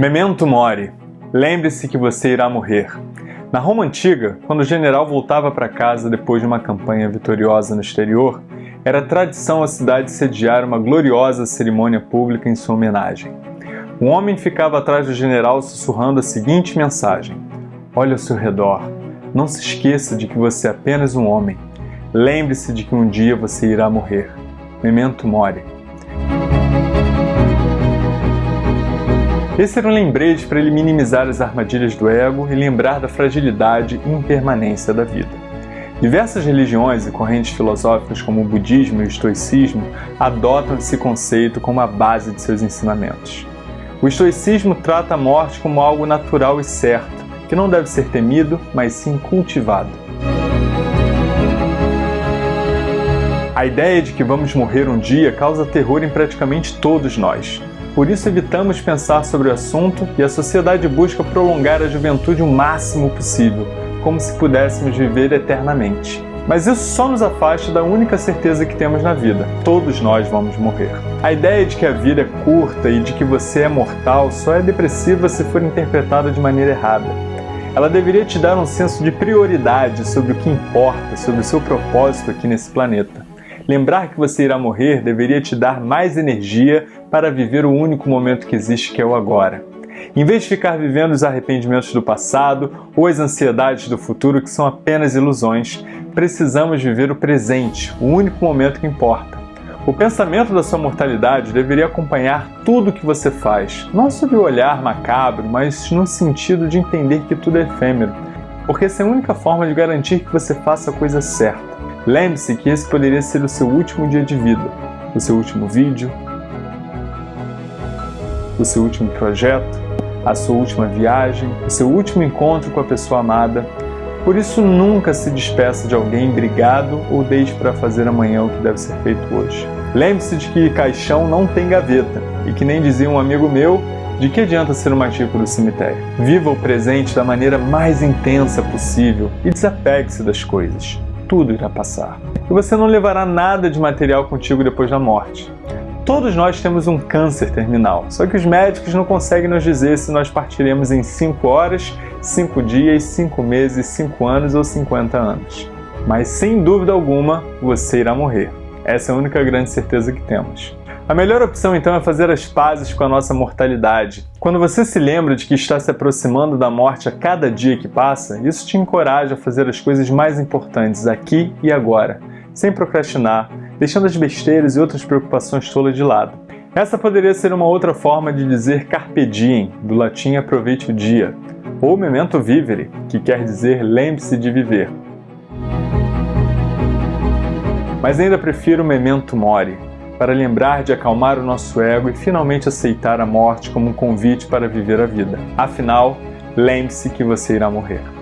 Memento mori. Lembre-se que você irá morrer. Na Roma antiga, quando o general voltava para casa depois de uma campanha vitoriosa no exterior, era tradição a cidade sediar uma gloriosa cerimônia pública em sua homenagem. Um homem ficava atrás do general sussurrando a seguinte mensagem: Olhe ao seu redor. Não se esqueça de que você é apenas um homem. Lembre-se de que um dia você irá morrer. Memento mori. Esse era um lembrete para ele minimizar as armadilhas do ego e lembrar da fragilidade e impermanência da vida. Diversas religiões e correntes filosóficas como o budismo e o estoicismo adotam esse conceito como a base de seus ensinamentos. O estoicismo trata a morte como algo natural e certo, que não deve ser temido, mas sim cultivado. A ideia de que vamos morrer um dia causa terror em praticamente todos nós. Por isso evitamos pensar sobre o assunto e a sociedade busca prolongar a juventude o máximo possível, como se pudéssemos viver eternamente. Mas isso só nos afasta da única certeza que temos na vida: todos nós vamos morrer. A ideia de que a vida é curta e de que você é mortal só é depressiva se for interpretada de maneira errada. Ela deveria te dar um senso de prioridade sobre o que importa, sobre o seu propósito aqui nesse planeta. Lembrar que você irá morrer deveria te dar mais energia para viver o único momento que existe, que é o agora. Em vez de ficar vivendo os arrependimentos do passado ou as ansiedades do futuro, que são apenas ilusões, precisamos viver o presente, o único momento que importa. O pensamento da sua mortalidade deveria acompanhar tudo o que você faz, não sob o olhar macabro, mas no sentido de entender que tudo é efêmero, porque essa é a única forma de garantir que você faça a coisa certa. Lembre-se que esse poderia ser o seu último dia de vida, o seu último vídeo, o seu último projeto, a sua última viagem, o seu último encontro com a pessoa amada. Por isso, nunca se despeça de alguém brigado ou deixe para fazer amanhã o que deve ser feito hoje. Lembre-se de que caixão não tem gaveta e que nem dizia um amigo meu, de que adianta ser uma tipo do cemitério? Viva o presente da maneira mais intensa possível e desapegue-se das coisas tudo irá passar. E você não levará nada de material contigo depois da morte. Todos nós temos um câncer terminal, só que os médicos não conseguem nos dizer se nós partiremos em 5 horas, 5 dias, 5 meses, 5 anos ou 50 anos. Mas sem dúvida alguma, você irá morrer. Essa é a única grande certeza que temos. A melhor opção então é fazer as pazes com a nossa mortalidade. Quando você se lembra de que está se aproximando da morte a cada dia que passa, isso te encoraja a fazer as coisas mais importantes aqui e agora, sem procrastinar, deixando as besteiras e outras preocupações tolas de lado. Essa poderia ser uma outra forma de dizer carpe diem, do latim aproveite o dia, ou memento vivere, que quer dizer lembre-se de viver. Mas ainda prefiro memento mori, para lembrar de acalmar o nosso ego e finalmente aceitar a morte como um convite para viver a vida. Afinal, lembre-se que você irá morrer.